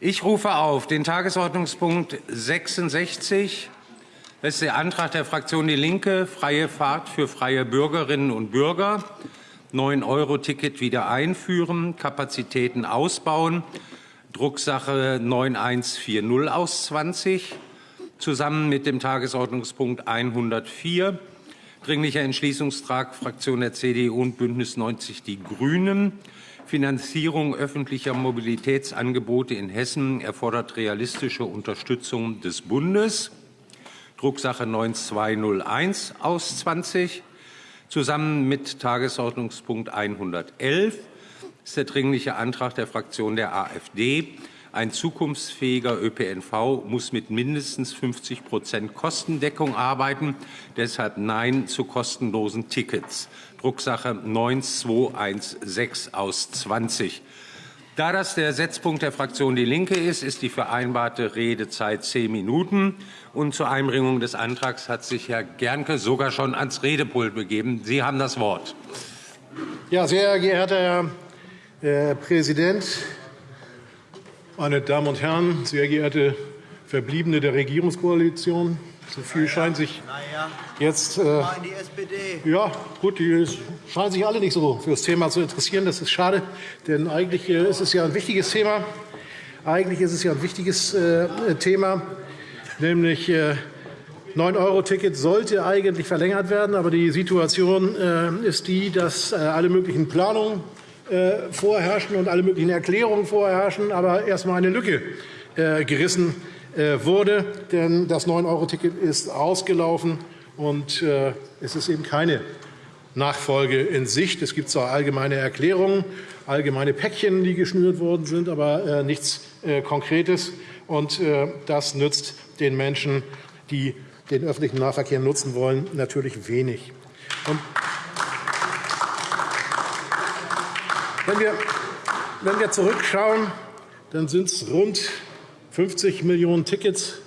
Ich rufe auf den Tagesordnungspunkt 66. Das ist der Antrag der Fraktion DIE LINKE, freie Fahrt für freie Bürgerinnen und Bürger, 9-Euro-Ticket wieder einführen, Kapazitäten ausbauen, Drucksache 9140 aus 20, zusammen mit dem Tagesordnungspunkt 104, Dringlicher Entschließungstrag Fraktion der CDU und Bündnis 90 Die Grünen, Finanzierung öffentlicher Mobilitätsangebote in Hessen erfordert realistische Unterstützung des Bundes. Drucksache 9201 aus 20. Zusammen mit Tagesordnungspunkt 111 ist der Dringliche Antrag der Fraktion der AfD. Ein zukunftsfähiger ÖPNV muss mit mindestens 50% Kostendeckung arbeiten. Deshalb Nein zu kostenlosen Tickets. Drucksache 9216 aus 20. Da das der Setzpunkt der Fraktion DIE LINKE ist, ist die vereinbarte Redezeit zehn Minuten. Und zur Einbringung des Antrags hat sich Herr Gernke sogar schon ans Redepult begeben. Sie haben das Wort. Ja, sehr geehrter Herr Präsident, meine Damen und Herren, sehr geehrte Verbliebene der Regierungskoalition! So viel scheint sich jetzt. Äh, ja, gut, die scheinen sich alle nicht so für das Thema zu interessieren. Das ist schade, denn eigentlich äh, ist es ja ein wichtiges Thema. Eigentlich ist es ja ein wichtiges äh, Thema, nämlich 9-Euro-Ticket sollte eigentlich verlängert werden. Aber die Situation ist die, dass alle möglichen Planungen vorherrschen und alle möglichen Erklärungen vorherrschen, aber erst einmal eine Lücke gerissen wurde. Denn das 9-Euro-Ticket ist ausgelaufen. Und äh, es ist eben keine Nachfolge in Sicht. Es gibt zwar allgemeine Erklärungen, allgemeine Päckchen, die geschnürt worden sind, aber äh, nichts äh, Konkretes. Und das nützt den Menschen, die den öffentlichen Nahverkehr nutzen wollen, natürlich wenig. Und wenn wir zurückschauen, dann sind es rund 50 Millionen Tickets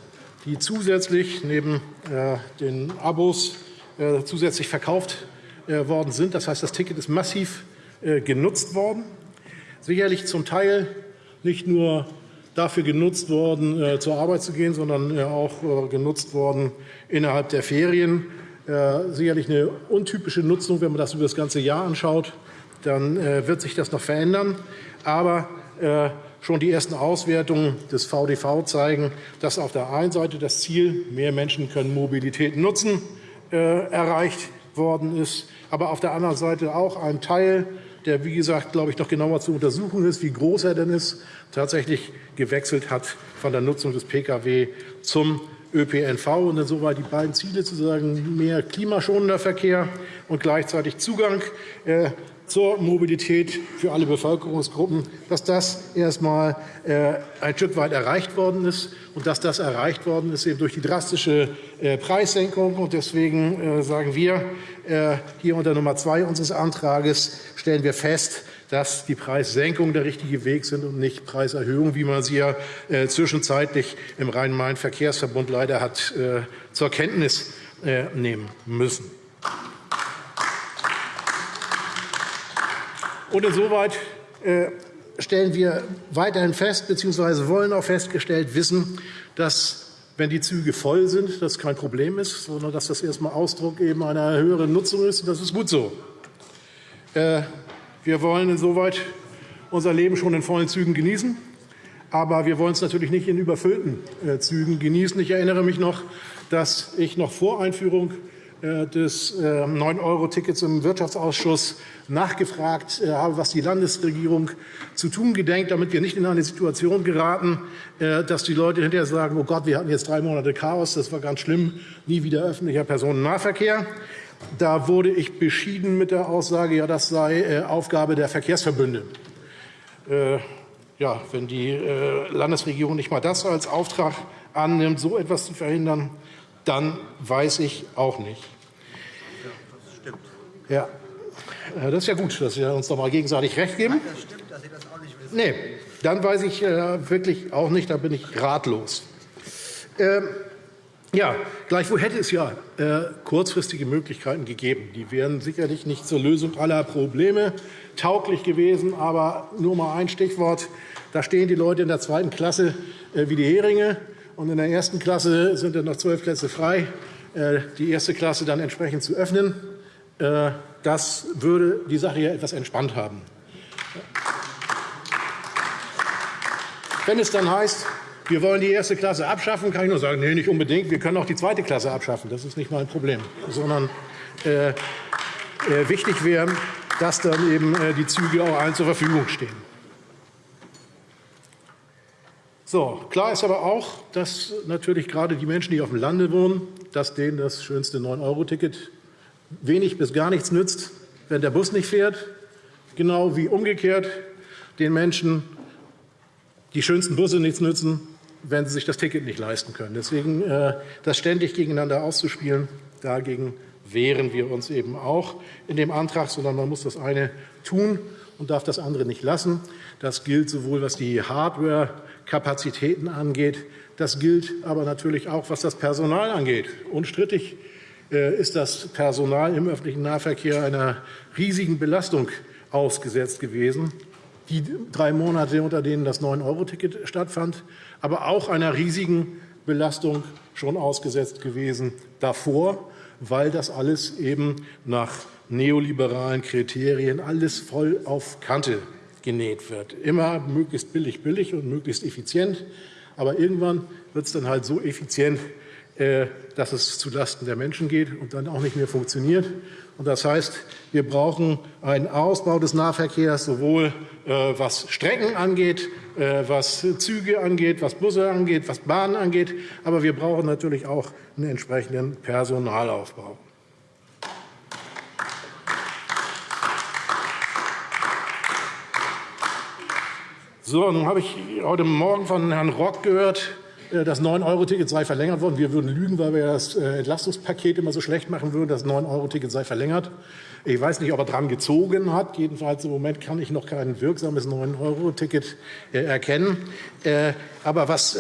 die zusätzlich neben äh, den Abos äh, zusätzlich verkauft äh, worden sind. Das heißt, das Ticket ist massiv genutzt worden. Sicherlich zum Teil nicht nur dafür genutzt worden, zur Arbeit zu gehen, sondern auch genutzt worden innerhalb der Ferien. Sicherlich eine untypische Nutzung, wenn man das über das ganze Jahr anschaut. Dann wird sich das noch verändern. Aber Schon die ersten Auswertungen des VDV zeigen, dass auf der einen Seite das Ziel, mehr Menschen können Mobilität nutzen, äh, erreicht worden ist, aber auf der anderen Seite auch ein Teil, der, wie gesagt, glaube ich, noch genauer zu untersuchen ist, wie groß er denn ist, tatsächlich gewechselt hat von der Nutzung des Pkw zum ÖPNV und insoweit die beiden Ziele zu sagen, mehr klimaschonender Verkehr und gleichzeitig Zugang äh, zur Mobilität für alle Bevölkerungsgruppen, dass das erst einmal äh, ein Stück weit erreicht worden ist und dass das erreicht worden ist eben durch die drastische äh, Preissenkung. Deswegen äh, sagen wir hier unter Nummer zwei unseres Antrags stellen wir fest, dass die Preissenkungen der richtige Weg sind und nicht Preiserhöhungen, wie man sie ja zwischenzeitlich im Rhein-Main-Verkehrsverbund leider hat zur Kenntnis nehmen müssen. Und insoweit äh, stellen wir weiterhin fest, bzw. wollen auch festgestellt wissen, dass wenn die Züge voll sind, das kein Problem ist, sondern dass das erst einmal Ausdruck eben einer höheren Nutzung ist. Das ist gut so. Äh, wir wollen insoweit unser Leben schon in vollen Zügen genießen. Aber wir wollen es natürlich nicht in überfüllten äh, Zügen genießen. Ich erinnere mich noch, dass ich noch vor Einführung des 9-Euro-Tickets ähm, im Wirtschaftsausschuss nachgefragt äh, habe, was die Landesregierung zu tun gedenkt, damit wir nicht in eine Situation geraten, äh, dass die Leute hinterher sagen, oh Gott, wir hatten jetzt drei Monate Chaos, das war ganz schlimm, nie wieder öffentlicher Personennahverkehr. Da wurde ich beschieden mit der Aussage, ja, das sei Aufgabe der Verkehrsverbünde. Ja, wenn die Landesregierung nicht mal das als Auftrag annimmt, so etwas zu verhindern, dann weiß ich auch nicht. Ja, das stimmt. Ja, äh, das ist ja gut, dass wir uns doch mal gegenseitig recht geben. Nein, das stimmt, dass Sie das auch nicht wissen. Nee, dann weiß ich äh, wirklich auch nicht, da bin ich ratlos. Ähm, Ja, gleichwohl hätte es ja äh, kurzfristige Möglichkeiten gegeben. Die wären sicherlich nicht zur Lösung aller Probleme tauglich gewesen. Aber nur mal ein Stichwort. Da stehen die Leute in der zweiten Klasse äh, wie die Heringe. Und in der ersten Klasse sind dann noch zwölf Plätze frei. Äh, die erste Klasse dann entsprechend zu öffnen. Äh, das würde die Sache ja etwas entspannt haben. Wenn es dann heißt, wir wollen die erste Klasse abschaffen, kann ich nur sagen, nee, nicht unbedingt. Wir können auch die zweite Klasse abschaffen. Das ist nicht mein Problem. Sondern äh, äh, wichtig wäre, dass dann eben äh, die Züge auch allen zur Verfügung stehen. So, klar ist aber auch, dass natürlich gerade die Menschen, die auf dem Lande wohnen, dass denen das schönste 9-Euro-Ticket wenig bis gar nichts nützt, wenn der Bus nicht fährt. Genau wie umgekehrt den Menschen die schönsten Busse nichts nützen, wenn sie sich das Ticket nicht leisten können. Deswegen äh, das ständig gegeneinander auszuspielen, dagegen wehren wir uns eben auch in dem Antrag, sondern man muss das eine tun und darf das andere nicht lassen. Das gilt sowohl, was die Hardware-Kapazitäten angeht, das gilt aber natürlich auch, was das Personal angeht. Unstrittig äh, ist das Personal im öffentlichen Nahverkehr einer riesigen Belastung ausgesetzt gewesen die drei Monate, unter denen das 9-Euro-Ticket stattfand, aber auch einer riesigen Belastung schon ausgesetzt gewesen davor, weil das alles eben nach neoliberalen Kriterien alles voll auf Kante genäht wird. Immer möglichst billig, billig und möglichst effizient. Aber irgendwann wird es dann halt so effizient, äh, dass es zulasten der Menschen geht und dann auch nicht mehr funktioniert. Und das heißt, wir brauchen einen Ausbau des Nahverkehrs, sowohl äh, was Strecken angeht, äh, was Züge angeht, was Busse angeht, was Bahnen angeht. Aber wir brauchen natürlich auch einen entsprechenden Personalaufbau. So, nun habe ich heute Morgen von Herrn Rock gehört, äh, das 9-Euro-Ticket sei verlängert worden. Wir würden lügen, weil wir das äh, Entlastungspaket immer so schlecht machen würden. Das 9-Euro-Ticket sei verlängert. Ich weiß nicht, ob er dran gezogen hat. Jedenfalls im Moment kann ich noch kein wirksames 9-Euro-Ticket äh, erkennen. Aber was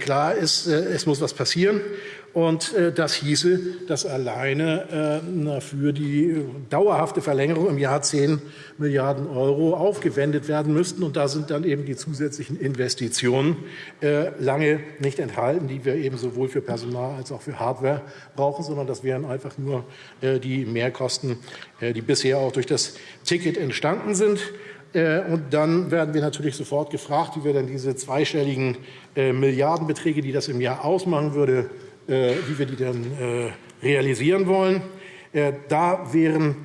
klar ist, es muss was passieren. Und äh, das hieße, dass alleine äh, für die dauerhafte Verlängerung im Jahr 10 Milliarden Euro aufgewendet werden müssten. Und da sind dann eben die zusätzlichen Investitionen äh, lange nicht enthalten, die wir eben sowohl für Personal als auch für Hardware brauchen, sondern das wären einfach nur die Mehrkosten, die bisher auch durch das Ticket entstanden sind. Und dann werden wir natürlich sofort gefragt, wie wir dann diese zweistelligen Milliardenbeträge, die das im Jahr ausmachen würde, wie wir die dann äh, realisieren wollen. Äh, da wären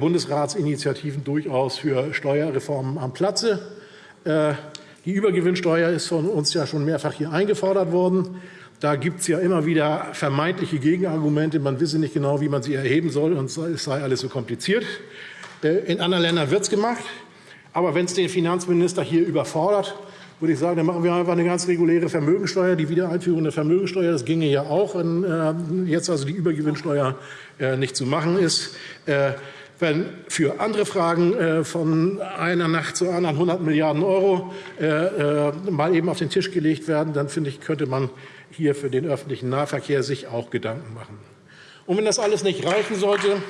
Bundesratsinitiativen durchaus für Steuerreformen am Platze. Die Übergewinnsteuer ist von uns ja schon mehrfach hier eingefordert worden. Da gibt es ja immer wieder vermeintliche Gegenargumente. Man wisse nicht genau, wie man sie erheben soll, und es sei alles so kompliziert. In anderen Ländern wird es gemacht. Aber wenn es den Finanzminister hier überfordert, würde ich sagen, dann machen wir einfach eine ganz reguläre Vermögensteuer. Die Wiedereinführung der Vermögensteuer, das ginge ja auch, wenn äh, jetzt also die Übergewinnsteuer äh, nicht zu machen ist. Äh, wenn für andere Fragen von einer Nacht zur anderen 100 Milliarden Euro mal eben auf den Tisch gelegt werden, dann finde ich, könnte man hier für den öffentlichen Nahverkehr sich auch Gedanken machen. Und wenn das alles nicht reichen sollte,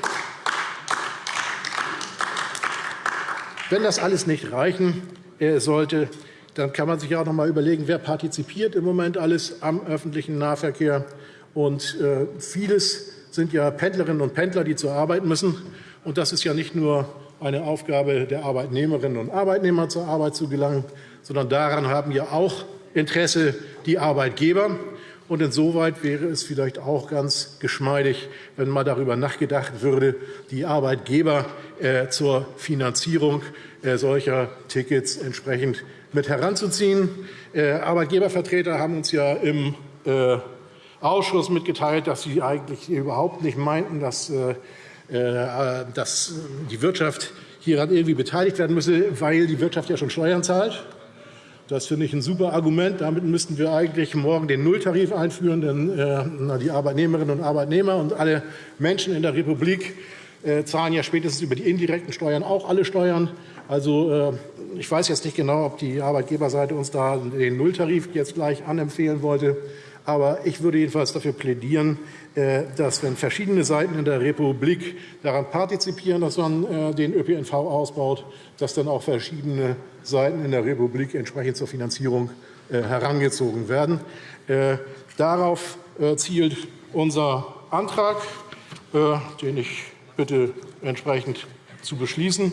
wenn das alles nicht reichen sollte, dann kann man sich auch noch mal überlegen, wer partizipiert im Moment alles am öffentlichen Nahverkehr. Und äh, vieles sind ja Pendlerinnen und Pendler, die zur Arbeit müssen. Und das ist ja nicht nur eine Aufgabe der Arbeitnehmerinnen und Arbeitnehmer, zur Arbeit zu gelangen, sondern daran haben ja auch Interesse die Arbeitgeber. Und insoweit wäre es vielleicht auch ganz geschmeidig, wenn mal darüber nachgedacht würde, die Arbeitgeber äh, zur Finanzierung äh, solcher Tickets entsprechend mit heranzuziehen. Äh, Arbeitgebervertreter haben uns ja im äh, Ausschuss mitgeteilt, dass sie eigentlich überhaupt nicht meinten, dass, äh, die Wirtschaft hieran irgendwie beteiligt werden müsse, weil die Wirtschaft ja schon Steuern zahlt. Das finde ich ein super Argument. Damit müssten wir eigentlich morgen den Nulltarif einführen, denn die Arbeitnehmerinnen und Arbeitnehmer und alle Menschen in der Republik zahlen ja spätestens über die indirekten Steuern auch alle Steuern. Also äh, ich weiß jetzt nicht genau, ob die Arbeitgeberseite uns da den Nulltarif jetzt gleich anempfehlen wollte. Aber ich würde jedenfalls dafür plädieren, äh, dass, wenn verschiedene Seiten in der Republik daran partizipieren, dass man äh, den ÖPNV ausbaut, dass dann auch verschiedene Seiten in der Republik entsprechend zur Finanzierung äh, herangezogen werden. Darauf zielt unser Antrag, den ich bitte entsprechend zu beschließen.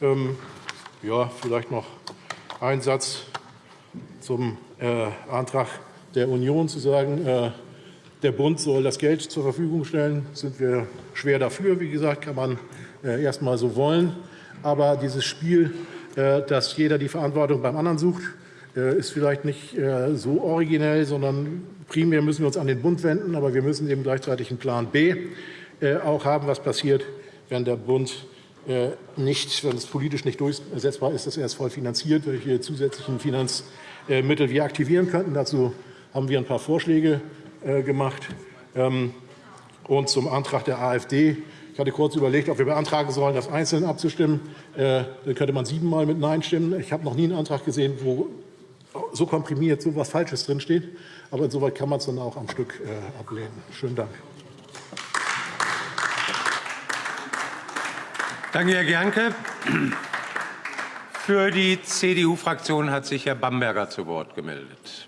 Ähm, ja, vielleicht noch ein Satz zum Antrag der Union zu sagen, der Bund soll das Geld zur Verfügung stellen. Sind wir schwer dafür. Wie gesagt, kann man äh, erst mal so wollen. Aber dieses Spiel, äh, dass jeder die Verantwortung beim anderen sucht, äh, ist vielleicht nicht so originell, sondern primär müssen wir uns an den Bund wenden. Aber wir müssen eben gleichzeitig einen Plan B auch haben, was passiert, wenn der Bund nicht, wenn es politisch nicht durchsetzbar ist, dass er es voll finanziert, welche zusätzlichen Finanzmittel wir aktivieren könnten. Dazu haben wir ein paar Vorschläge äh, gemacht. Ähm, und zum Antrag der AfD. Ich hatte kurz überlegt, ob wir beantragen sollen, das einzeln abzustimmen. Äh, dann könnte man siebenmal mit Nein stimmen. Ich habe noch nie einen Antrag gesehen, wo so komprimiert so etwas Falsches drinsteht. Aber insoweit kann man es dann auch am Stück äh, ablehnen. Schönen Dank. Danke, Herr Gernke. Für die CDU-Fraktion hat sich Herr Bamberger zu Wort gemeldet.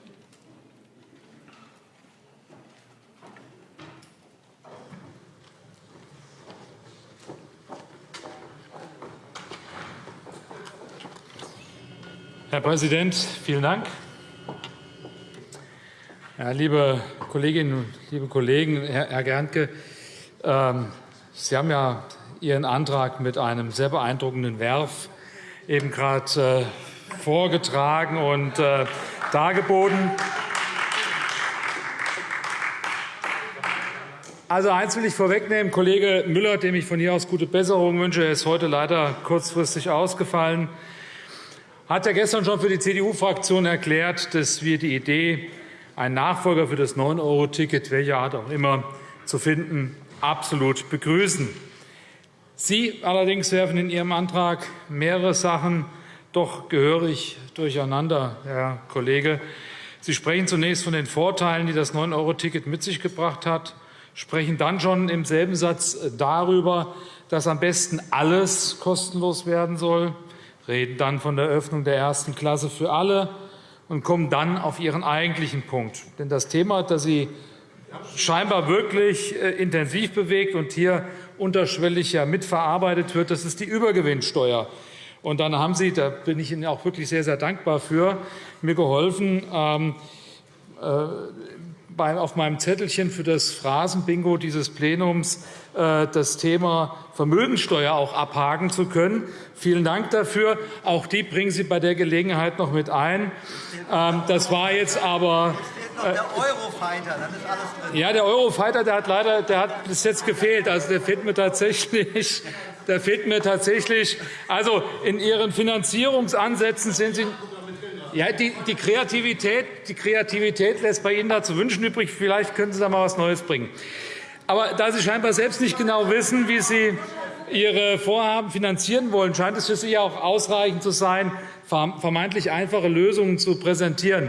Herr Präsident, vielen Dank. Ja, liebe Kolleginnen und liebe Kollegen, Herr, Gerntke, ähm, Sie haben ja Ihren Antrag mit einem sehr beeindruckenden Werf eben gerade äh, vorgetragen und äh, dargeboten. Also eins will ich vorwegnehmen. Kollege Müller, dem ich von hier aus gute Besserung wünsche, er ist heute leider kurzfristig ausgefallen hat ja gestern schon für die CDU-Fraktion erklärt, dass wir die Idee, einen Nachfolger für das 9-Euro-Ticket, welcher Art auch immer, zu finden, absolut begrüßen. Sie allerdings werfen in Ihrem Antrag mehrere Sachen doch gehörig durcheinander, Herr Kollege. Sie sprechen zunächst von den Vorteilen, die das 9-Euro-Ticket mit sich gebracht hat, sprechen dann schon im selben Satz darüber, dass am besten alles kostenlos werden soll reden dann von der Öffnung der ersten Klasse für alle und kommen dann auf ihren eigentlichen Punkt. Denn das Thema, das Sie scheinbar wirklich äh, intensiv bewegt und hier unterschwellig ja mitverarbeitet wird, das ist die Übergewinnsteuer. Und dann haben Sie, da bin ich Ihnen auch wirklich sehr, sehr dankbar für, mir geholfen, ähm, äh, auf meinem Zettelchen für das Phrasenbingo dieses Plenums das Thema Vermögensteuer auch abhaken zu können. Vielen Dank dafür. Auch die bringen Sie bei der Gelegenheit noch mit ein. Ähm, das war jetzt aber äh, der Eurofighter, dann ist alles drin. Ja, der Eurofighter, der hat leider, der hat bis jetzt gefehlt. Also der fehlt mir tatsächlich. Der fehlt mir tatsächlich. Also in Ihren Finanzierungsansätzen sind Sie ja, die, die, Kreativität, die Kreativität lässt bei Ihnen da zu wünschen übrig. Vielleicht können Sie da mal was Neues bringen. Aber da Sie scheinbar selbst nicht genau wissen, wie Sie Ihre Vorhaben finanzieren wollen, scheint es für Sie auch ausreichend zu sein, vermeintlich einfache Lösungen zu präsentieren.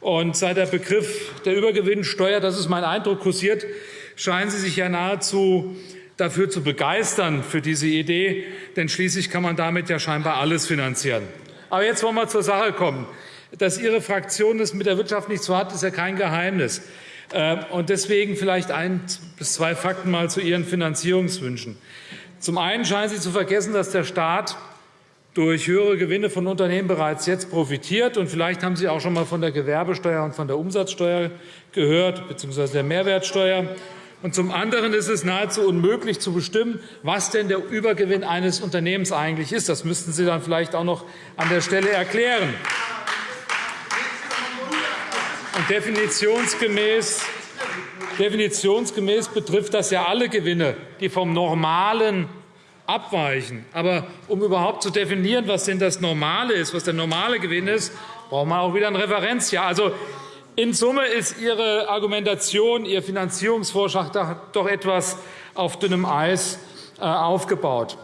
Und seit der Begriff der Übergewinnsteuer, das ist mein Eindruck, kursiert, scheinen Sie sich ja nahezu dafür zu begeistern, für diese Idee. Denn schließlich kann man damit ja scheinbar alles finanzieren. Aber jetzt wollen wir zur Sache kommen. Dass Ihre Fraktion es mit der Wirtschaft nicht so hat, ist ja kein Geheimnis. Ähm, und deswegen vielleicht ein bis zwei Fakten mal zu Ihren Finanzierungswünschen. Zum einen scheinen Sie zu vergessen, dass der Staat durch höhere Gewinne von Unternehmen bereits jetzt profitiert. Und vielleicht haben Sie auch schon mal von der Gewerbesteuer und von der Umsatzsteuer gehört, bzw. der Mehrwertsteuer. Und zum anderen ist es nahezu unmöglich zu bestimmen, was denn der Übergewinn eines Unternehmens eigentlich ist. Das müssten Sie dann vielleicht auch noch an der Stelle erklären. Und definitionsgemäß, definitionsgemäß betrifft das ja alle Gewinne, die vom Normalen abweichen. Aber um überhaupt zu definieren, was denn das Normale ist, was der normale Gewinn ist, brauchen wir auch wieder ein Referenzjahr. Also in Summe ist Ihre Argumentation, Ihr Finanzierungsvorschlag doch etwas auf dünnem Eis äh, aufgebaut.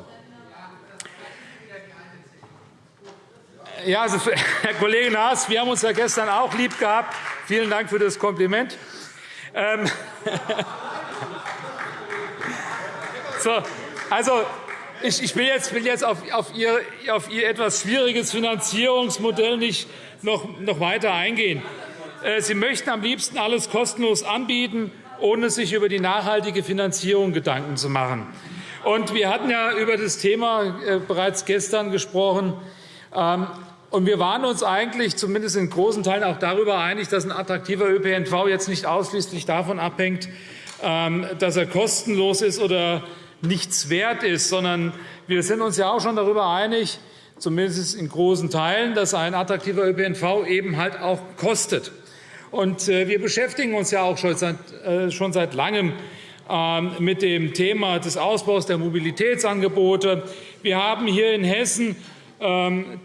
Ja, also, Herr Kollege Naas, wir haben uns ja gestern auch lieb gehabt. Vielen Dank für das Kompliment. Ähm so, also, ich, ich will jetzt, will jetzt auf, auf, Ihr, auf Ihr etwas schwieriges Finanzierungsmodell nicht noch, noch weiter eingehen. Äh, Sie möchten am liebsten alles kostenlos anbieten, ohne sich über die nachhaltige Finanzierung Gedanken zu machen. Und wir hatten ja über das Thema äh, bereits gestern gesprochen. Und wir waren uns eigentlich zumindest in großen Teilen auch darüber einig, dass ein attraktiver ÖPNV jetzt nicht ausschließlich davon abhängt, ähm, dass er kostenlos ist oder nichts wert ist, sondern wir sind uns ja auch schon darüber einig, zumindest in großen Teilen, dass ein attraktiver ÖPNV eben halt auch kostet. Und äh, wir beschäftigen uns ja auch schon seit, äh, schon seit langem ähm, mit dem Thema des Ausbaus der Mobilitätsangebote. Wir haben hier in Hessen ähm,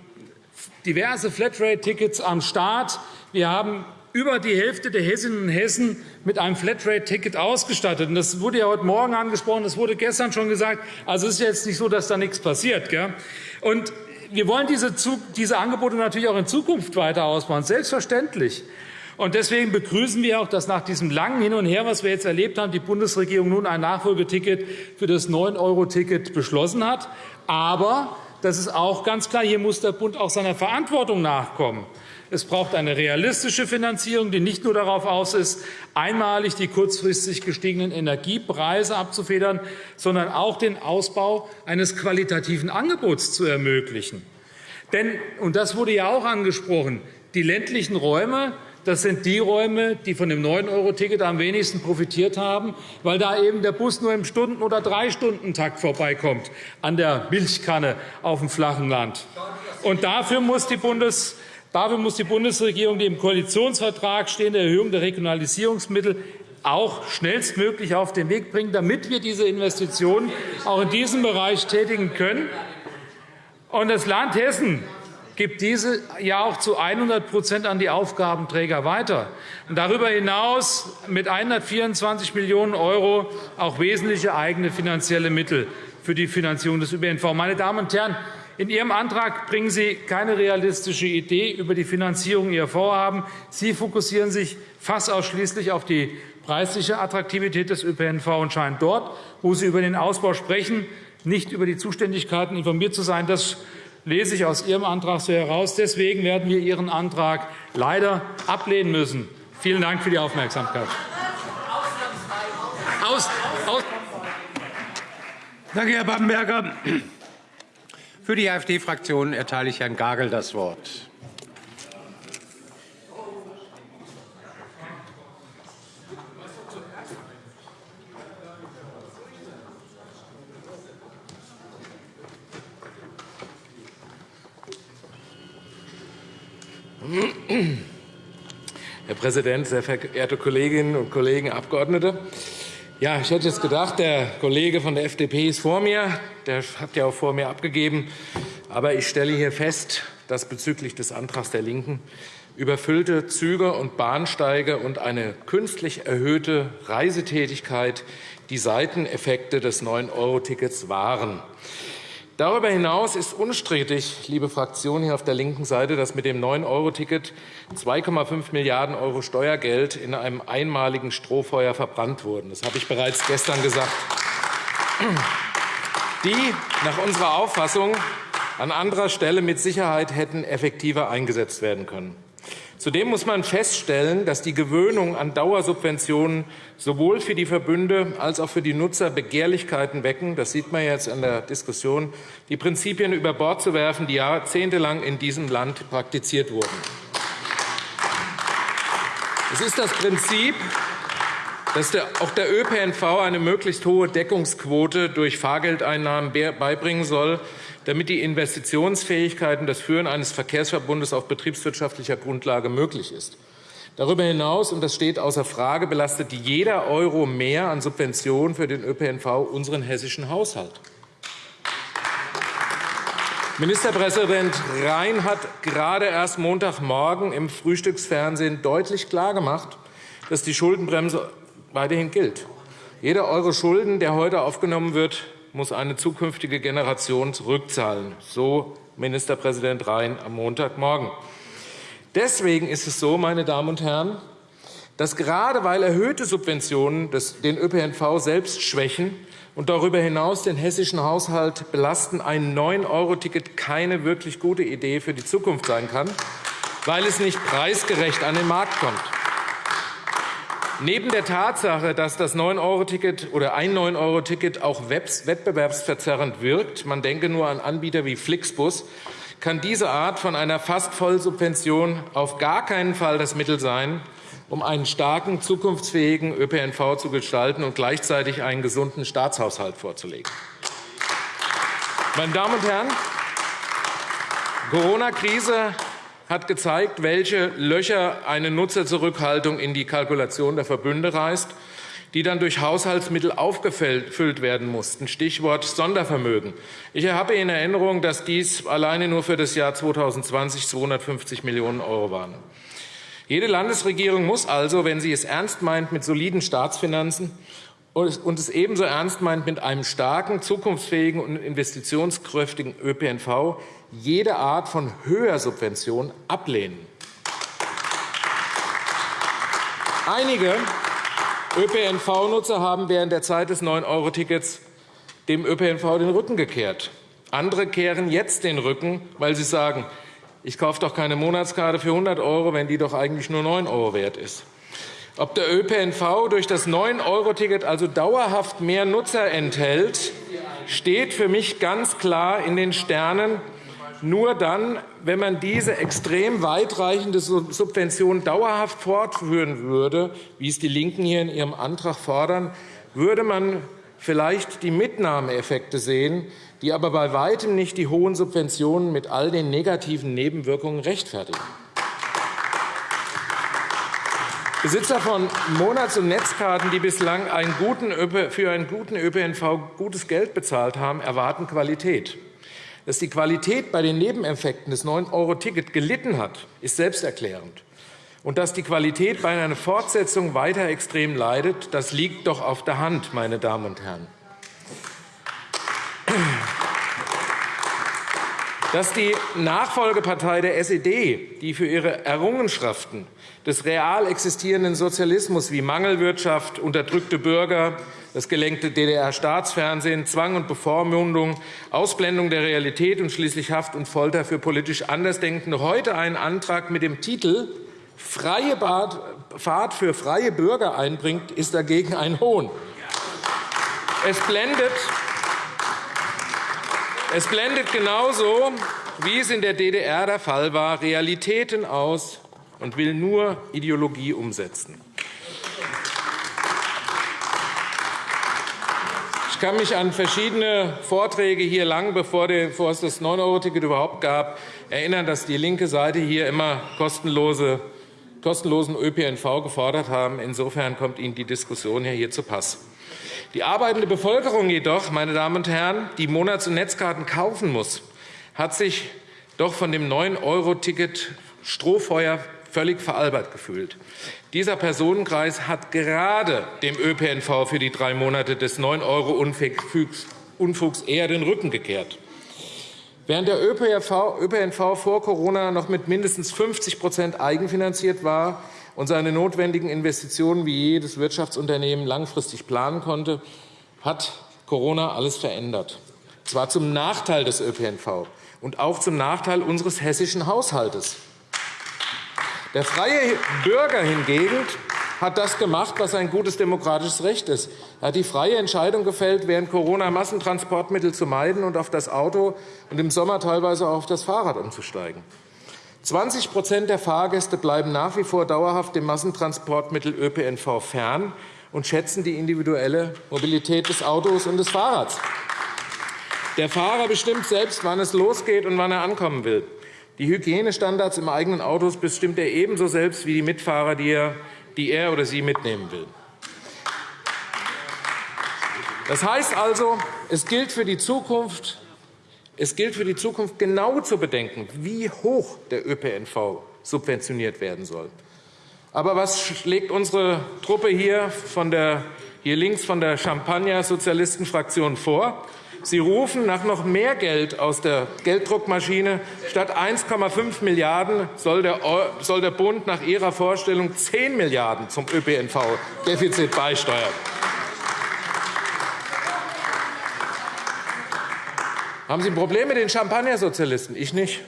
diverse Flatrate-Tickets am Start. Wir haben über die Hälfte der Hessinnen und Hessen mit einem Flatrate-Ticket ausgestattet. Das wurde ja heute Morgen angesprochen, das wurde gestern schon gesagt. Also es ist jetzt nicht so, dass da nichts passiert. Und wir wollen diese Angebote natürlich auch in Zukunft weiter ausbauen, selbstverständlich. Und deswegen begrüßen wir auch, dass nach diesem langen Hin und Her, was wir jetzt erlebt haben, die Bundesregierung nun ein Nachfolgeticket für das 9-Euro-Ticket beschlossen hat. Aber das ist auch ganz klar, hier muss der Bund auch seiner Verantwortung nachkommen. Es braucht eine realistische Finanzierung, die nicht nur darauf aus ist, einmalig die kurzfristig gestiegenen Energiepreise abzufedern, sondern auch den Ausbau eines qualitativen Angebots zu ermöglichen. Denn, und das wurde ja auch angesprochen, die ländlichen Räume das sind die Räume, die von dem 9-Euro-Ticket am wenigsten profitiert haben, weil da eben der Bus nur im Stunden- oder Drei-Stunden-Takt vorbeikommt an der Milchkanne auf dem flachen Land. Und dafür muss die Bundes Dafür muss die Bundesregierung die im Koalitionsvertrag stehende Erhöhung der Regionalisierungsmittel auch schnellstmöglich auf den Weg bringen, damit wir diese Investitionen auch in diesem Bereich tätigen können. Und das Land Hessen gibt diese ja auch zu 100% an die Aufgabenträger weiter. Und darüber hinaus mit 124 Millionen € auch wesentliche eigene finanzielle Mittel für die Finanzierung des ÖPNV. Meine Damen und Herren, in Ihrem Antrag bringen Sie keine realistische Idee über die Finanzierung Ihrer Vorhaben. Sie fokussieren sich fast ausschließlich auf die preisliche Attraktivität des ÖPNV und scheinen dort, wo Sie über den Ausbau sprechen, nicht über die Zuständigkeiten informiert zu sein. Das lese ich aus Ihrem Antrag so heraus. Deswegen werden wir Ihren Antrag leider ablehnen müssen. Vielen Dank für die Aufmerksamkeit. Aus, aus. Danke, Herr Bamberger. Für die AfD-Fraktion erteile ich Herrn Gagel das Wort. Herr Präsident, sehr verehrte Kolleginnen und Kollegen, Abgeordnete! Ja, ich hätte jetzt gedacht, der Kollege von der FDP ist vor mir. Der hat ja auch vor mir abgegeben. Aber ich stelle hier fest, dass bezüglich des Antrags der LINKEN überfüllte Züge und Bahnsteige und eine künstlich erhöhte Reisetätigkeit die Seiteneffekte des 9-Euro-Tickets waren. Darüber hinaus ist unstrittig, liebe Fraktion hier auf der linken Seite, dass mit dem 9-Euro-Ticket 2,5 Milliarden € Steuergeld in einem einmaligen Strohfeuer verbrannt wurden. Das habe ich bereits gestern gesagt. Die nach unserer Auffassung an anderer Stelle mit Sicherheit hätten effektiver eingesetzt werden können. Zudem muss man feststellen, dass die Gewöhnung an Dauersubventionen sowohl für die Verbünde als auch für die Nutzer Begehrlichkeiten wecken. Das sieht man jetzt an der Diskussion, die Prinzipien über Bord zu werfen, die jahrzehntelang in diesem Land praktiziert wurden. Es ist das Prinzip, dass auch der ÖPNV eine möglichst hohe Deckungsquote durch Fahrgeldeinnahmen beibringen soll, damit die Investitionsfähigkeit und das Führen eines Verkehrsverbundes auf betriebswirtschaftlicher Grundlage möglich ist. Darüber hinaus, und das steht außer Frage, belastet jeder Euro mehr an Subventionen für den ÖPNV unseren hessischen Haushalt. Ministerpräsident Rhein hat gerade erst Montagmorgen im Frühstücksfernsehen deutlich klargemacht, dass die Schuldenbremse weiterhin gilt. Jeder Euro Schulden, der heute aufgenommen wird, muss eine zukünftige Generation zurückzahlen. So Ministerpräsident Rhein am Montagmorgen. Deswegen ist es so, meine Damen und Herren, dass gerade weil erhöhte Subventionen den ÖPNV selbst schwächen und darüber hinaus den hessischen Haushalt belasten, ein 9-Euro-Ticket keine wirklich gute Idee für die Zukunft sein kann, weil es nicht preisgerecht an den Markt kommt. Neben der Tatsache, dass das 9-Euro-Ticket oder ein 9-Euro-Ticket auch wettbewerbsverzerrend wirkt, man denke nur an Anbieter wie Flixbus, kann diese Art von einer fast Vollsubvention auf gar keinen Fall das Mittel sein, um einen starken, zukunftsfähigen ÖPNV zu gestalten und gleichzeitig einen gesunden Staatshaushalt vorzulegen. Meine Damen und Herren, Corona-Krise hat gezeigt, welche Löcher eine Nutzerzurückhaltung in die Kalkulation der Verbünde reißt, die dann durch Haushaltsmittel aufgefüllt werden mussten. Stichwort Sondervermögen. Ich habe in Erinnerung, dass dies alleine nur für das Jahr 2020 250 Millionen Euro waren. Jede Landesregierung muss also, wenn sie es ernst meint mit soliden Staatsfinanzen und es ebenso ernst meint mit einem starken, zukunftsfähigen und investitionskräftigen ÖPNV, jede Art von Höhersubvention ablehnen. Einige ÖPNV-Nutzer haben während der Zeit des 9-Euro-Tickets dem ÖPNV den Rücken gekehrt. Andere kehren jetzt den Rücken, weil sie sagen, ich kaufe doch keine Monatskarte für 100 Euro, wenn die doch eigentlich nur 9 Euro wert ist. Ob der ÖPNV durch das 9-Euro-Ticket also dauerhaft mehr Nutzer enthält, steht für mich ganz klar in den Sternen. Nur dann, wenn man diese extrem weitreichende Subvention dauerhaft fortführen würde, wie es die LINKEN hier in ihrem Antrag fordern, würde man vielleicht die Mitnahmeeffekte sehen, die aber bei weitem nicht die hohen Subventionen mit all den negativen Nebenwirkungen rechtfertigen. Besitzer von Monats- und Netzkarten, die bislang für einen guten ÖPNV gutes Geld bezahlt haben, erwarten Qualität. Dass die Qualität bei den Nebeneffekten des 9-Euro-Ticket gelitten hat, ist selbsterklärend. Und dass die Qualität bei einer Fortsetzung weiter extrem leidet, das liegt doch auf der Hand, meine Damen und Herren. Dass die Nachfolgepartei der SED, die für ihre Errungenschaften des real existierenden Sozialismus wie Mangelwirtschaft, unterdrückte Bürger, das gelenkte DDR-Staatsfernsehen, Zwang und Bevormundung, Ausblendung der Realität und schließlich Haft und Folter für politisch Andersdenkende heute einen Antrag mit dem Titel Freie Fahrt für freie Bürger einbringt, ist dagegen ein Hohn. Es blendet es blendet genauso, wie es in der DDR der Fall war, Realitäten aus und will nur Ideologie umsetzen. Ich kann mich an verschiedene Vorträge hier lang, bevor es das 9-Euro-Ticket überhaupt gab, erinnern, dass die linke Seite hier immer kostenlose, kostenlosen ÖPNV gefordert haben. Insofern kommt Ihnen die Diskussion hier zu Pass. Die arbeitende Bevölkerung jedoch, meine Damen und Herren, die Monats- und Netzkarten kaufen muss, hat sich doch von dem 9-Euro-Ticket Strohfeuer völlig veralbert gefühlt. Dieser Personenkreis hat gerade dem ÖPNV für die drei Monate des 9-Euro-Unfugs eher den Rücken gekehrt. Während der ÖPNV, vor Corona noch mit mindestens 50% eigenfinanziert war, und seine notwendigen Investitionen wie jedes Wirtschaftsunternehmen langfristig planen konnte, hat Corona alles verändert. Zwar zum Nachteil des ÖPNV und auch zum Nachteil unseres hessischen Haushaltes. Der freie Bürger hingegen hat das gemacht, was ein gutes demokratisches Recht ist. Er hat die freie Entscheidung gefällt, während Corona Massentransportmittel zu meiden und auf das Auto und im Sommer teilweise auch auf das Fahrrad umzusteigen. 20% der Fahrgäste bleiben nach wie vor dauerhaft dem Massentransportmittel ÖPNV fern und schätzen die individuelle Mobilität des Autos und des Fahrrads. Der Fahrer bestimmt selbst, wann es losgeht und wann er ankommen will. Die Hygienestandards im eigenen Auto bestimmt er ebenso selbst wie die Mitfahrer, die er, die er oder sie mitnehmen will. Das heißt also, es gilt für die Zukunft, es gilt für die Zukunft genau zu bedenken, wie hoch der ÖPNV subventioniert werden soll. Aber was schlägt unsere Truppe hier, von der, hier links von der Champagner-Sozialistenfraktion vor? Sie rufen nach noch mehr Geld aus der Gelddruckmaschine. Statt 1,5 Milliarden € soll der Bund nach Ihrer Vorstellung 10 Milliarden € zum ÖPNV-Defizit beisteuern. Haben Sie ein Problem mit den Champagnersozialisten? Ich nicht.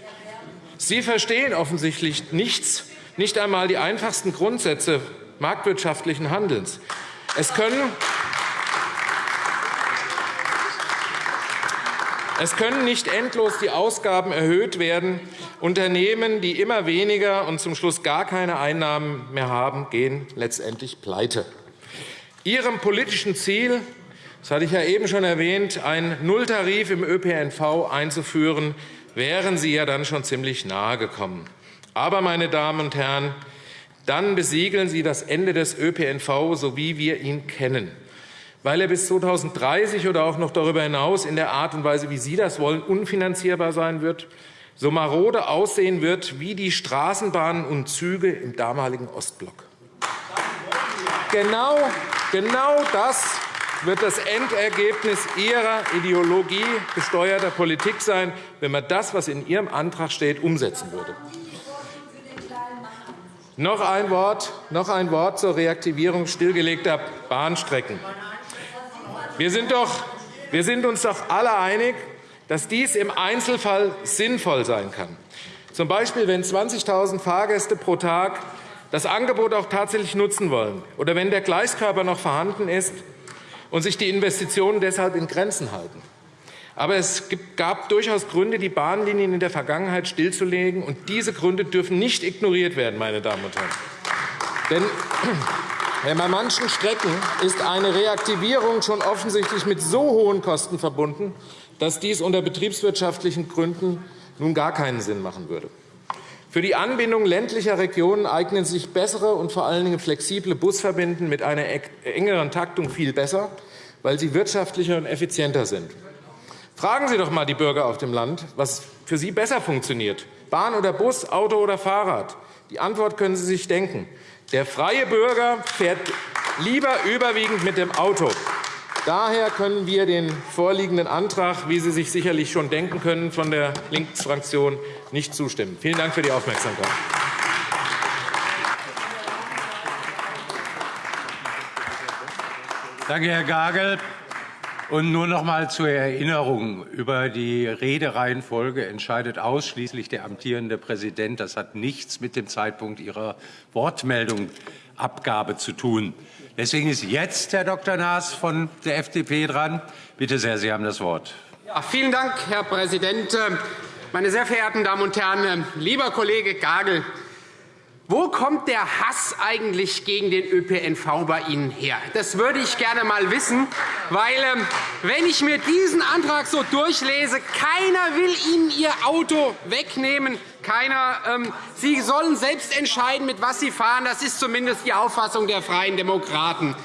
Sie verstehen offensichtlich nichts, nicht einmal die einfachsten Grundsätze marktwirtschaftlichen Handelns. Es können Es können nicht endlos die Ausgaben erhöht werden. Unternehmen, die immer weniger und zum Schluss gar keine Einnahmen mehr haben, gehen letztendlich pleite. Ihrem politischen Ziel, das hatte ich ja eben schon erwähnt, einen Nulltarif im ÖPNV einzuführen, wären Sie ja dann schon ziemlich nahe gekommen. Aber, meine Damen und Herren, dann besiegeln Sie das Ende des ÖPNV, so wie wir ihn kennen, weil er bis 2030 oder auch noch darüber hinaus in der Art und Weise, wie Sie das wollen, unfinanzierbar sein wird, so marode aussehen wird wie die Straßenbahnen und Züge im damaligen Ostblock. Genau, genau das wird das Endergebnis Ihrer Ideologie gesteuerter Politik sein, wenn man das, was in Ihrem Antrag steht, umsetzen würde. Noch ein Wort, noch ein Wort zur Reaktivierung stillgelegter Bahnstrecken. Wir sind, doch, wir sind uns doch alle einig, dass dies im Einzelfall sinnvoll sein kann. Zum Beispiel, wenn 20.000 Fahrgäste pro Tag das Angebot auch tatsächlich nutzen wollen oder wenn der Gleiskörper noch vorhanden ist und sich die Investitionen deshalb in Grenzen halten. Aber es gab durchaus Gründe, die Bahnlinien in der Vergangenheit stillzulegen. Und diese Gründe dürfen nicht ignoriert werden, meine Damen und Herren. Denn bei manchen Strecken ist eine Reaktivierung schon offensichtlich mit so hohen Kosten verbunden, dass dies unter betriebswirtschaftlichen Gründen nun gar keinen Sinn machen würde. Für die Anbindung ländlicher Regionen eignen sich bessere und vor allen Dingen flexible Busverbindungen mit einer engeren Taktung viel besser, weil sie wirtschaftlicher und effizienter sind. Fragen Sie doch einmal die Bürger auf dem Land, was für sie besser funktioniert, Bahn oder Bus, Auto oder Fahrrad. Die Antwort können Sie sich denken. Der freie Bürger fährt lieber überwiegend mit dem Auto. Daher können wir den vorliegenden Antrag, wie Sie sich sicherlich schon denken können, von der Linksfraktion nicht zustimmen. Vielen Dank für die Aufmerksamkeit. Danke, Herr Gagel. Und nur noch einmal zur Erinnerung. Über die Redereihenfolge entscheidet ausschließlich der amtierende Präsident. Das hat nichts mit dem Zeitpunkt Ihrer Wortmeldung Abgabe zu tun. Deswegen ist jetzt Herr Dr. Naas von der FDP dran. Bitte sehr, Sie haben das Wort. Ja, vielen Dank, Herr Präsident. Meine sehr verehrten Damen und Herren, lieber Kollege Gagel, wo kommt der Hass eigentlich gegen den ÖPNV bei Ihnen her? Das würde ich gerne einmal wissen, weil, ähm, wenn ich mir diesen Antrag so durchlese, keiner will Ihnen Ihr Auto wegnehmen. Keiner. Ähm, Sie sollen selbst entscheiden, mit was Sie fahren. Das ist zumindest die Auffassung der Freien Demokraten.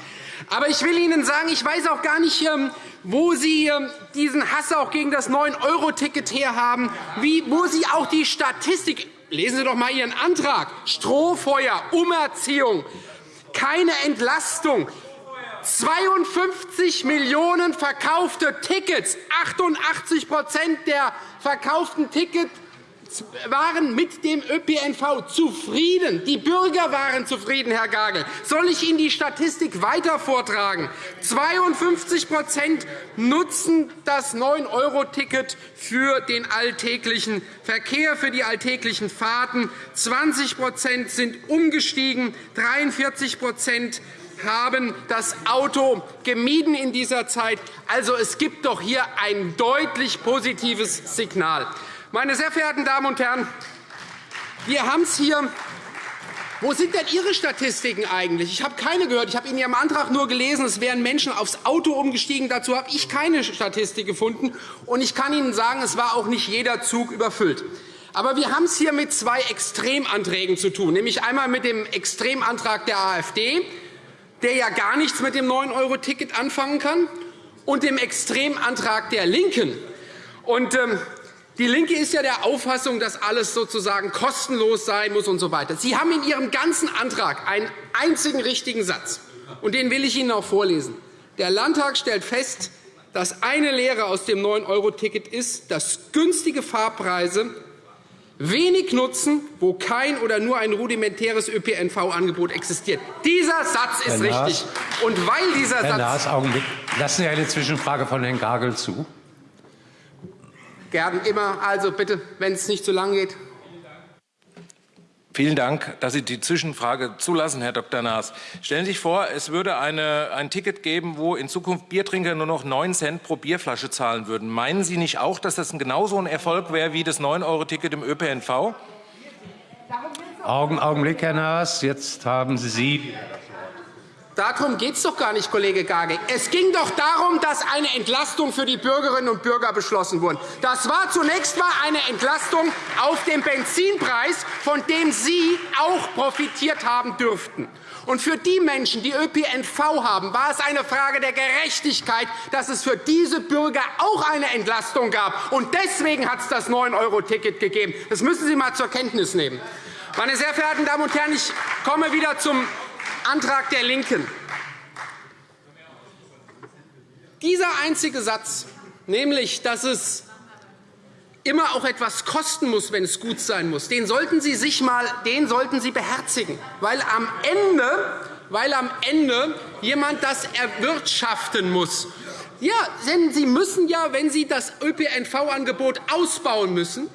Aber ich will Ihnen sagen, ich weiß auch gar nicht, ähm, wo Sie diesen Hass auch gegen das 9-Euro-Ticket herhaben, wo Sie auch die Statistik Lesen Sie doch einmal Ihren Antrag. Strohfeuer, Umerziehung, keine Entlastung. 52 Millionen verkaufte Tickets, 88% der verkauften Tickets waren mit dem ÖPNV zufrieden. Die Bürger waren zufrieden, Herr Gagel. Soll ich Ihnen die Statistik weiter vortragen? 52% nutzen das 9-Euro-Ticket für den alltäglichen Verkehr, für die alltäglichen Fahrten. 20% sind umgestiegen, 43% haben das Auto gemieden in dieser Zeit. Also, es gibt doch hier ein deutlich positives Signal. Meine sehr verehrten Damen und Herren, wir haben es hier wo sind denn Ihre Statistiken eigentlich? Ich habe keine gehört. Ich habe in Ihrem Antrag nur gelesen, es wären Menschen aufs Auto umgestiegen. Dazu habe ich keine Statistik gefunden. Und ich kann Ihnen sagen, es war auch nicht jeder Zug überfüllt. Aber wir haben es hier mit zwei Extremanträgen zu tun, nämlich einmal mit dem Extremantrag der AfD, der ja gar nichts mit dem 9-Euro-Ticket anfangen kann, und dem Extremantrag der LINKEN. Und, ähm, die LINKE ist ja der Auffassung, dass alles sozusagen kostenlos sein muss und so weiter. Sie haben in Ihrem ganzen Antrag einen einzigen richtigen Satz, und den will ich Ihnen auch vorlesen. Der Landtag stellt fest, Das eine Lehre aus dem 9-Euro-Ticket ist, dass günstige Fahrpreise wenig nutzen, wo kein oder nur ein rudimentäres ÖPNV-Angebot existiert. Dieser Satz ist Herr richtig. Und weil dieser Herr Satz Naas, Augenblick. Lassen Sie eine Zwischenfrage von Herrn Gagel zu. Gern immer. Also bitte, wenn es nicht zu lang geht. Vielen Dank, dass Sie die Zwischenfrage zulassen, Herr Dr. Naas. Stellen Sie sich vor, es würde eine, ein Ticket geben, wo in Zukunft Biertrinker nur noch 9 Cent pro Bierflasche zahlen würden. Meinen Sie nicht auch, dass das genauso ein Erfolg wäre wie das 9-Euro-Ticket im ÖPNV? Augen, Augenblick, Herr Naas. Jetzt haben Sie Darum geht es doch gar nicht, Kollege Gage. Es ging doch darum, dass eine Entlastung für die Bürgerinnen und Bürger beschlossen wurde. Das war zunächst mal eine Entlastung auf dem Benzinpreis, von dem Sie auch profitiert haben dürften. Und für die Menschen, die ÖPNV haben, war es eine Frage der Gerechtigkeit, dass es für diese Bürger auch eine Entlastung gab. Und deswegen hat es das 9-Euro-Ticket gegeben. Das müssen Sie einmal zur Kenntnis nehmen. Meine sehr verehrten Damen und Herren, ich komme wieder zum Antrag der LINKEN. Dieser einzige Satz, nämlich, dass es immer auch etwas kosten muss, wenn es gut sein muss, den sollten Sie sich mal, den sollten Sie beherzigen, weil am Ende, weil am Ende jemand das erwirtschaften muss. Ja, denn Sie müssen ja, wenn Sie das ÖPNV-Angebot ausbauen müssen,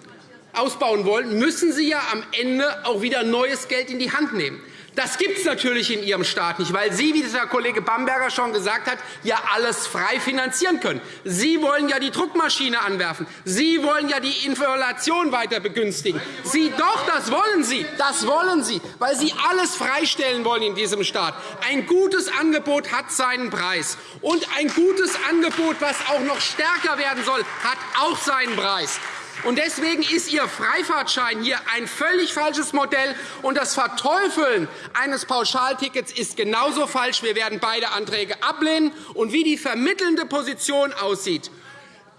ausbauen wollen, müssen Sie ja am Ende auch wieder neues Geld in die Hand nehmen. Das gibt es natürlich in Ihrem Staat nicht, weil Sie, wie der Kollege Bamberger schon gesagt hat, ja alles frei finanzieren können. Sie wollen ja die Druckmaschine anwerfen. Sie wollen ja die Inflation weiter begünstigen. Sie, doch, das wollen Sie. Das wollen Sie, weil Sie alles freistellen wollen in diesem Staat. Ein gutes Angebot hat seinen Preis. Und ein gutes Angebot, was auch noch stärker werden soll, hat auch seinen Preis. Und deswegen ist Ihr Freifahrtschein hier ein völlig falsches Modell. Und das Verteufeln eines Pauschaltickets ist genauso falsch. Wir werden beide Anträge ablehnen. Und wie die vermittelnde Position aussieht,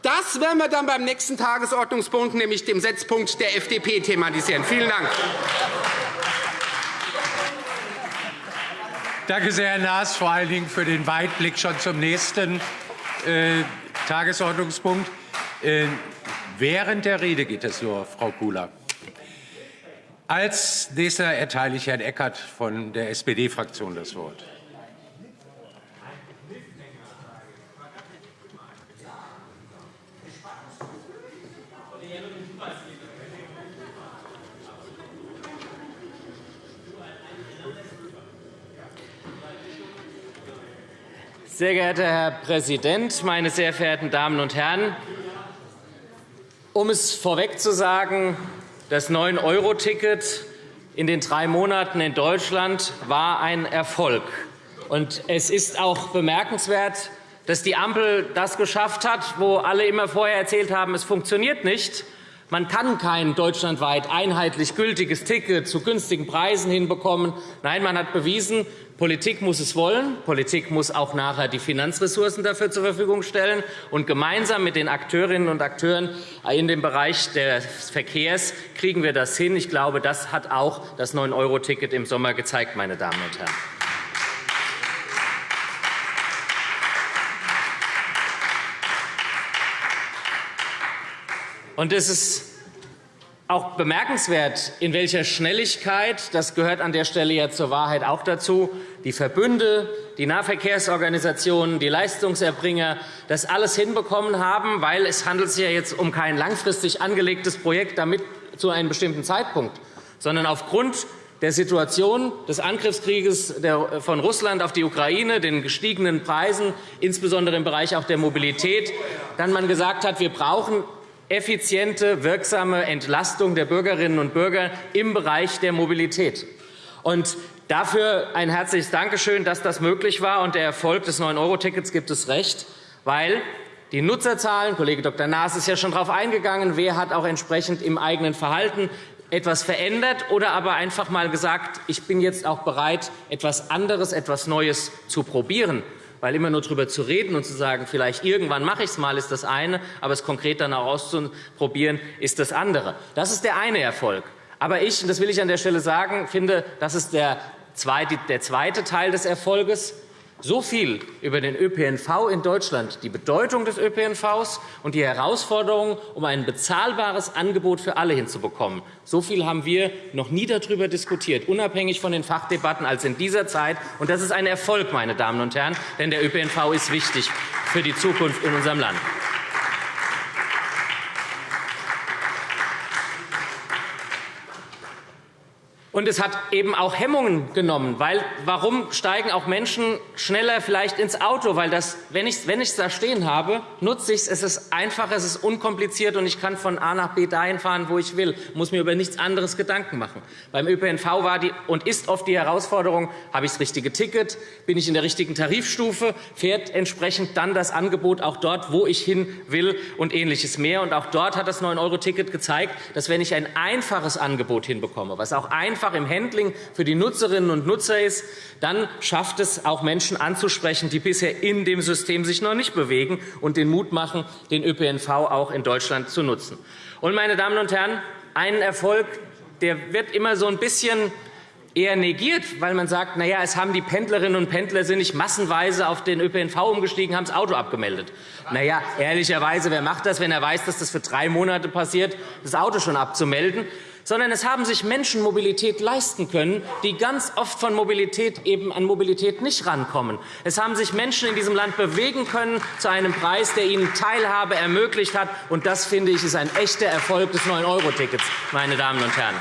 das werden wir dann beim nächsten Tagesordnungspunkt, nämlich dem Setzpunkt der FDP, thematisieren. Vielen Dank. Danke sehr, Herr Naas, vor allen Dingen für den Weitblick schon zum nächsten äh, Tagesordnungspunkt. Äh, Während der Rede geht es nur, Frau Kula. Als nächster erteile ich Herrn Eckert von der SPD-Fraktion das Wort. Sehr geehrter Herr Präsident, meine sehr verehrten Damen und Herren! Um es vorweg zu sagen, das 9-Euro-Ticket in den drei Monaten in Deutschland war ein Erfolg. Und es ist auch bemerkenswert, dass die Ampel das geschafft hat, wo alle immer vorher erzählt haben, es funktioniert nicht. Man kann kein deutschlandweit einheitlich gültiges Ticket zu günstigen Preisen hinbekommen. Nein, man hat bewiesen, Politik muss es wollen. Politik muss auch nachher die Finanzressourcen dafür zur Verfügung stellen. Und gemeinsam mit den Akteurinnen und Akteuren in dem Bereich des Verkehrs kriegen wir das hin. Ich glaube, das hat auch das 9-Euro-Ticket im Sommer gezeigt, meine Damen und Herren. Und es ist auch bemerkenswert, in welcher Schnelligkeit, das gehört an der Stelle ja zur Wahrheit auch dazu, die Verbünde, die Nahverkehrsorganisationen, die Leistungserbringer das alles hinbekommen haben, weil es handelt sich ja jetzt um kein langfristig angelegtes Projekt damit zu einem bestimmten Zeitpunkt, sondern aufgrund der Situation des Angriffskrieges von Russland auf die Ukraine, den gestiegenen Preisen, insbesondere im Bereich auch der Mobilität, dann man gesagt hat, wir brauchen effiziente, wirksame Entlastung der Bürgerinnen und Bürger im Bereich der Mobilität. Und dafür ein herzliches Dankeschön, dass das möglich war. Und der Erfolg des 9-Euro-Tickets gibt es recht, weil die Nutzerzahlen, Kollege Dr. Naas ist ja schon darauf eingegangen, wer hat auch entsprechend im eigenen Verhalten etwas verändert oder aber einfach mal gesagt, ich bin jetzt auch bereit, etwas anderes, etwas Neues zu probieren. Weil immer nur darüber zu reden und zu sagen, vielleicht irgendwann mache ich es mal, ist das eine, aber es konkret dann auch auszuprobieren, ist das andere. Das ist der eine Erfolg. Aber ich, und das will ich an der Stelle sagen, finde, das ist der zweite, der zweite Teil des Erfolges. So viel über den ÖPNV in Deutschland, die Bedeutung des ÖPNVs und die Herausforderungen, um ein bezahlbares Angebot für alle hinzubekommen. So viel haben wir noch nie darüber diskutiert, unabhängig von den Fachdebatten, als in dieser Zeit. Und das ist ein Erfolg, meine Damen und Herren, denn der ÖPNV ist wichtig für die Zukunft in unserem Land. Und es hat eben auch Hemmungen genommen. Weil, warum steigen auch Menschen schneller vielleicht ins Auto? Weil das, wenn ich es wenn da stehen habe, nutze ich es. Es ist einfach, es ist unkompliziert und ich kann von A nach B dahin fahren, wo ich will. Muss mir über nichts anderes Gedanken machen. Beim ÖPNV war die und ist oft die Herausforderung, habe ich das richtige Ticket? Bin ich in der richtigen Tarifstufe? Fährt entsprechend dann das Angebot auch dort, wo ich hin will und Ähnliches mehr? Und auch dort hat das 9-Euro-Ticket gezeigt, dass wenn ich ein einfaches Angebot hinbekomme, was auch einfach einfach im Handling für die Nutzerinnen und Nutzer ist, dann schafft es auch Menschen anzusprechen, die bisher in dem System sich noch nicht bewegen und den Mut machen, den ÖPNV auch in Deutschland zu nutzen. Und, meine Damen und Herren, ein Erfolg, der wird immer so ein bisschen eher negiert, weil man sagt, na ja, es haben die Pendlerinnen und Pendler sind nicht massenweise auf den ÖPNV umgestiegen, haben das Auto abgemeldet. Na ja, ehrlicherweise, wer macht das, wenn er weiß, dass das für drei Monate passiert, das Auto schon abzumelden? Sondern es haben sich Menschen Mobilität leisten können, die ganz oft von Mobilität eben an Mobilität nicht rankommen. Es haben sich Menschen in diesem Land bewegen können zu einem Preis, der ihnen Teilhabe ermöglicht hat. Und das, finde ich, ist ein echter Erfolg des 9-Euro-Tickets, meine Damen und Herren.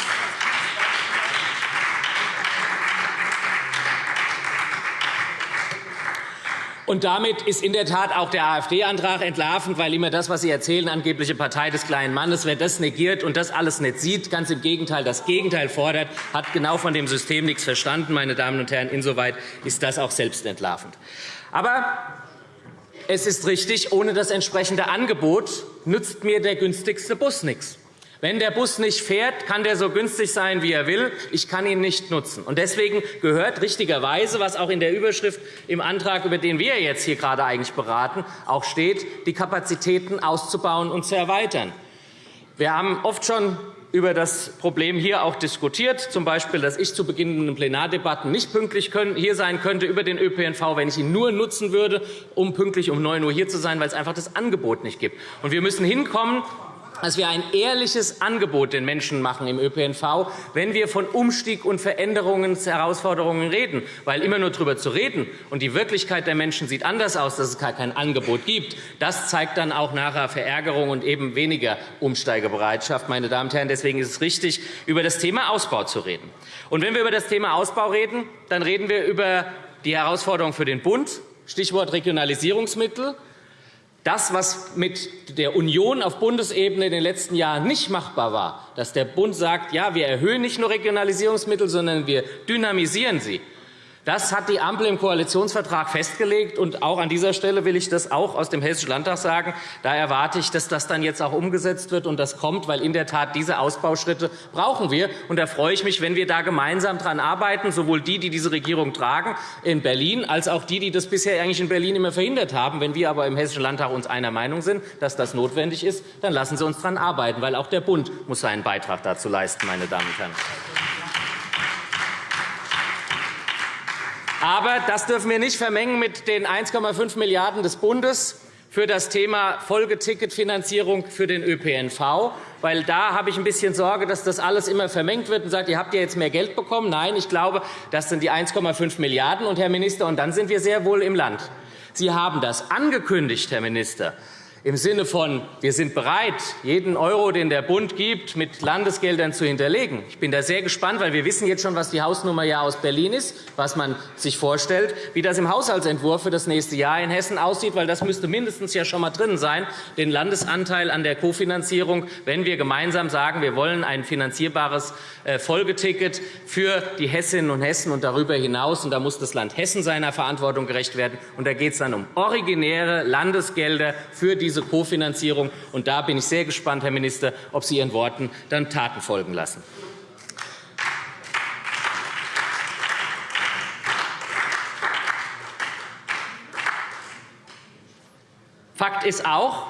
Und damit ist in der Tat auch der AfD-Antrag entlarvend, weil immer das, was Sie erzählen, angebliche Partei des kleinen Mannes, wer das negiert und das alles nicht sieht, ganz im Gegenteil, das Gegenteil fordert, hat genau von dem System nichts verstanden. Meine Damen und Herren, insoweit ist das auch selbst entlarvend. Aber es ist richtig, ohne das entsprechende Angebot nützt mir der günstigste Bus nichts. Wenn der Bus nicht fährt, kann der so günstig sein, wie er will. Ich kann ihn nicht nutzen. Und deswegen gehört richtigerweise, was auch in der Überschrift im Antrag, über den wir jetzt hier gerade eigentlich beraten, auch steht, die Kapazitäten auszubauen und zu erweitern. Wir haben oft schon über das Problem hier auch diskutiert, z. B., dass ich zu beginnenden Plenardebatten nicht pünktlich hier sein könnte über den ÖPNV, wenn ich ihn nur nutzen würde, um pünktlich um 9 Uhr hier zu sein, weil es einfach das Angebot nicht gibt. Und wir müssen hinkommen, dass wir ein ehrliches Angebot den Menschen machen im ÖPNV, wenn wir von Umstieg und Veränderungsherausforderungen reden. Weil immer nur darüber zu reden und die Wirklichkeit der Menschen sieht anders aus, dass es gar kein Angebot gibt, das zeigt dann auch nachher Verärgerung und eben weniger Umsteigebereitschaft. Meine Damen und Herren, deswegen ist es richtig, über das Thema Ausbau zu reden. Und wenn wir über das Thema Ausbau reden, dann reden wir über die Herausforderung für den Bund, Stichwort Regionalisierungsmittel, das, was mit der Union auf Bundesebene in den letzten Jahren nicht machbar war, dass der Bund sagt, ja, wir erhöhen nicht nur Regionalisierungsmittel, sondern wir dynamisieren sie, das hat die Ampel im Koalitionsvertrag festgelegt. Und auch an dieser Stelle will ich das auch aus dem Hessischen Landtag sagen. Da erwarte ich, dass das dann jetzt auch umgesetzt wird und das kommt, weil in der Tat diese Ausbauschritte brauchen wir. Und da freue ich mich, wenn wir da gemeinsam daran arbeiten, sowohl die, die diese Regierung tragen in Berlin, als auch die, die das bisher eigentlich in Berlin immer verhindert haben. Wenn wir aber im Hessischen Landtag uns einer Meinung sind, dass das notwendig ist, dann lassen Sie uns daran arbeiten, weil auch der Bund muss seinen Beitrag dazu leisten, meine Damen und Herren. Aber das dürfen wir nicht vermengen mit den 1,5 Milliarden € des Bundes für das Thema Folgeticketfinanzierung für den ÖPNV. Weil da habe ich ein bisschen Sorge, dass das alles immer vermengt wird und sagt, ihr habt ja jetzt mehr Geld bekommen. Nein, ich glaube, das sind die 1,5 Milliarden €. Und, Herr Minister, und dann sind wir sehr wohl im Land. Sie haben das angekündigt, Herr Minister im Sinne von, wir sind bereit, jeden Euro, den der Bund gibt, mit Landesgeldern zu hinterlegen. Ich bin da sehr gespannt, weil wir wissen jetzt schon, was die Hausnummer ja aus Berlin ist, was man sich vorstellt, wie das im Haushaltsentwurf für das nächste Jahr in Hessen aussieht, weil das müsste mindestens ja schon mal drin sein, den Landesanteil an der Kofinanzierung, wenn wir gemeinsam sagen, wir wollen ein finanzierbares äh, Folgeticket für die Hessinnen und Hessen und darüber hinaus. Und da muss das Land Hessen seiner Verantwortung gerecht werden. Und da geht es dann um originäre Landesgelder für die diese Kofinanzierung. Und da bin ich sehr gespannt, Herr Minister, ob Sie Ihren Worten dann Taten folgen lassen. Fakt ist auch,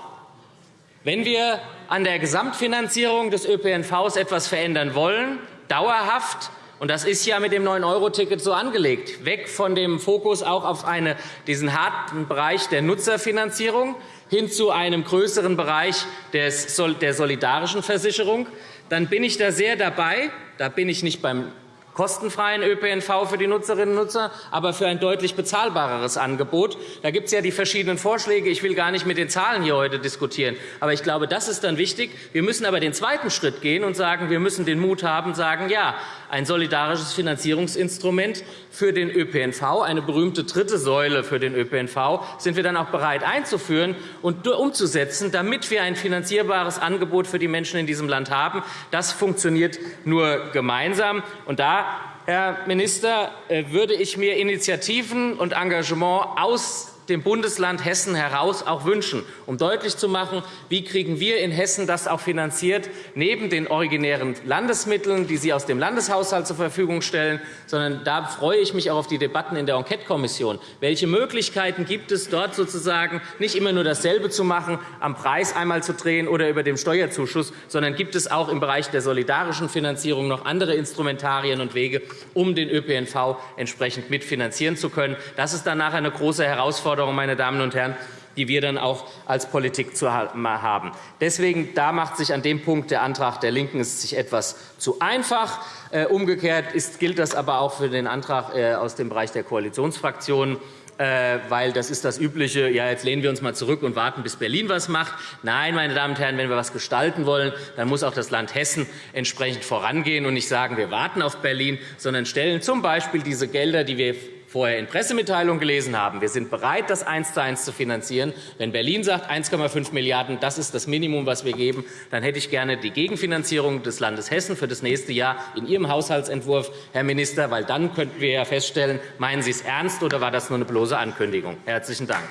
wenn wir an der Gesamtfinanzierung des ÖPNV etwas verändern wollen, dauerhaft, Und das ist ja mit dem 9-Euro-Ticket so angelegt. Weg von dem Fokus auch auf eine, diesen harten Bereich der Nutzerfinanzierung hin zu einem größeren Bereich der solidarischen Versicherung. Dann bin ich da sehr dabei. Da bin ich nicht beim kostenfreien ÖPNV für die Nutzerinnen und Nutzer, aber für ein deutlich bezahlbareres Angebot. Da gibt es ja die verschiedenen Vorschläge. Ich will gar nicht mit den Zahlen hier heute diskutieren. Aber ich glaube, das ist dann wichtig. Wir müssen aber den zweiten Schritt gehen und sagen, wir müssen den Mut haben, sagen, ja, ein solidarisches Finanzierungsinstrument für den ÖPNV, eine berühmte dritte Säule für den ÖPNV, sind wir dann auch bereit einzuführen und umzusetzen, damit wir ein finanzierbares Angebot für die Menschen in diesem Land haben. Das funktioniert nur gemeinsam. Und da Herr Minister, äh, würde ich mir Initiativen und Engagement aus dem Bundesland Hessen heraus auch wünschen, um deutlich zu machen, wie kriegen wir in Hessen das auch finanziert, neben den originären Landesmitteln, die Sie aus dem Landeshaushalt zur Verfügung stellen, sondern da freue ich mich auch auf die Debatten in der Enquetekommission. Welche Möglichkeiten gibt es dort sozusagen, nicht immer nur dasselbe zu machen, am Preis einmal zu drehen oder über dem Steuerzuschuss, sondern gibt es auch im Bereich der solidarischen Finanzierung noch andere Instrumentarien und Wege, um den ÖPNV entsprechend mitfinanzieren zu können. Das ist dann nachher eine große Herausforderung Herausforderung, meine Damen und Herren, die wir dann auch als Politik zu haben. Deswegen da macht sich an dem Punkt der Antrag der LINKEN ist sich etwas zu einfach. Äh, umgekehrt gilt das aber auch für den Antrag äh, aus dem Bereich der Koalitionsfraktionen äh, weil das ist das Übliche, ja, jetzt lehnen wir uns mal zurück und warten, bis Berlin was macht. Nein, meine Damen und Herren, wenn wir was gestalten wollen, dann muss auch das Land Hessen entsprechend vorangehen und nicht sagen, wir warten auf Berlin, sondern stellen z. B. diese Gelder, die wir vorher in Pressemitteilungen gelesen haben, wir sind bereit, das eins zu eins zu finanzieren. Wenn Berlin sagt, 1,5 Milliarden €, das ist das Minimum, was wir geben, dann hätte ich gerne die Gegenfinanzierung des Landes Hessen für das nächste Jahr in Ihrem Haushaltsentwurf, Herr Minister, weil dann könnten wir ja feststellen, meinen Sie es ernst oder war das nur eine bloße Ankündigung? Herzlichen Dank.